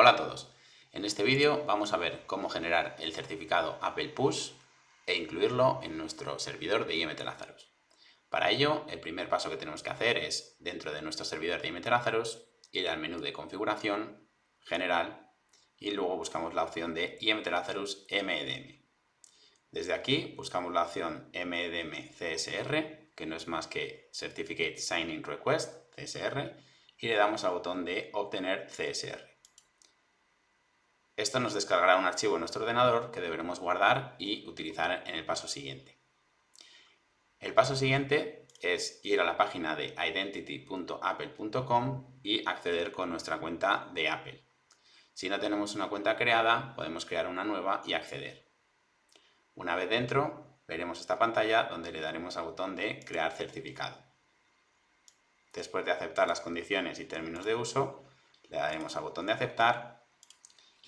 Hola a todos. En este vídeo vamos a ver cómo generar el certificado Apple Push e incluirlo en nuestro servidor de IMT Lazarus. Para ello, el primer paso que tenemos que hacer es, dentro de nuestro servidor de IMT Lazarus, ir al menú de configuración, general, y luego buscamos la opción de IMT Lazarus MEDM. Desde aquí buscamos la opción MEDM CSR, que no es más que Certificate Signing Request, CSR, y le damos al botón de obtener CSR. Esto nos descargará un archivo en nuestro ordenador que deberemos guardar y utilizar en el paso siguiente. El paso siguiente es ir a la página de identity.apple.com y acceder con nuestra cuenta de Apple. Si no tenemos una cuenta creada, podemos crear una nueva y acceder. Una vez dentro, veremos esta pantalla donde le daremos al botón de crear certificado. Después de aceptar las condiciones y términos de uso, le daremos al botón de aceptar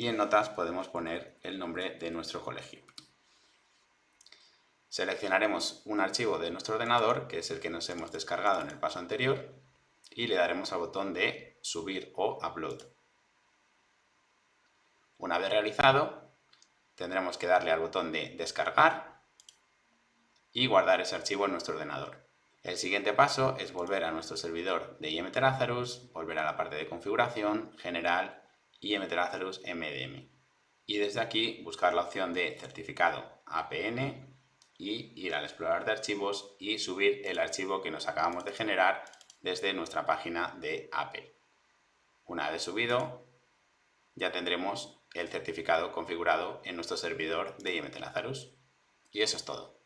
y en notas podemos poner el nombre de nuestro colegio. Seleccionaremos un archivo de nuestro ordenador, que es el que nos hemos descargado en el paso anterior, y le daremos al botón de subir o upload. Una vez realizado, tendremos que darle al botón de descargar y guardar ese archivo en nuestro ordenador. El siguiente paso es volver a nuestro servidor de IMT Lazarus, volver a la parte de configuración, general, IMT Lazarus MDM. Y desde aquí buscar la opción de certificado APN y ir al explorador de archivos y subir el archivo que nos acabamos de generar desde nuestra página de Apple. Una vez subido, ya tendremos el certificado configurado en nuestro servidor de IMT Lazarus. Y eso es todo.